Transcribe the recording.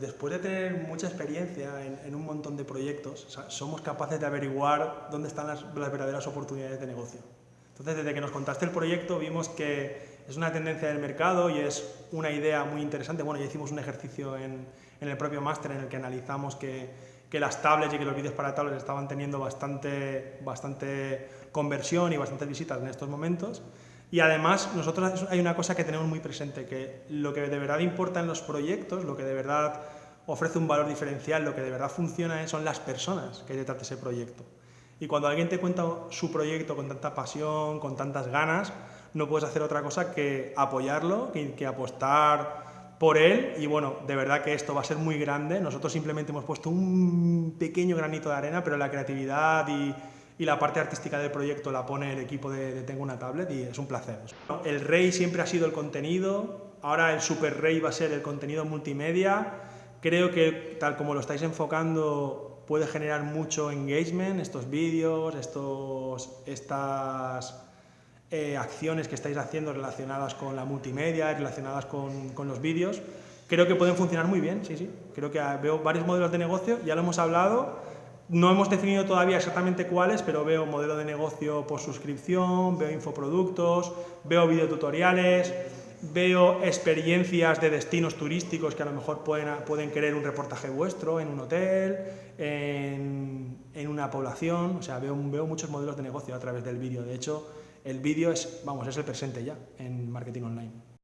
Después de tener mucha experiencia en, un montón de proyectos, somos capaces de averiguar dónde están las, verdaderas oportunidades de negocio. Entonces, desde que nos contaste el proyecto, vimos que es una tendencia del mercado y es una idea muy interesante. Bueno, ya hicimos un ejercicio en, el propio máster en el que analizamos que, que, las tablets y que los vídeos para tablets estaban teniendo bastante, bastante conversión y bastantes visitas en estos momentos. Y además, nosotros hay una cosa que tenemos muy presente, que lo que de verdad importa en los proyectos, lo que de verdad ofrece un valor diferencial, lo que de verdad funciona son las personas que hay detrás de ese proyecto. Y cuando alguien te cuenta su proyecto con tanta pasión, con tantas ganas, no puedes hacer otra cosa que apoyarlo, que, que apostar por él y bueno, de verdad que esto va a ser muy grande. Nosotros simplemente hemos puesto un pequeño granito de arena, pero la creatividad y, y la parte artística del proyecto la pone el equipo de, Tengo una tablet y es un placer. El rey siempre ha sido el contenido, ahora el super rey va a ser el contenido multimedia. Creo que tal como lo estáis enfocando puede generar mucho engagement, estos vídeos, estos, estas eh, acciones que estáis haciendo relacionadas con la multimedia, relacionadas con, con los vídeos. Creo que pueden funcionar muy bien, sí, sí. Creo que veo varios modelos de negocio, ya lo hemos hablado, no hemos definido todavía exactamente cuáles, pero veo modelo de negocio por suscripción, veo infoproductos, veo videotutoriales, veo experiencias de destinos turísticos que a lo mejor pueden, pueden querer un reportaje vuestro en un hotel, en, una población, o sea, veo, veo muchos modelos de negocio a través del vídeo. De hecho, el vídeo es, vamos, es el presente ya en marketing online.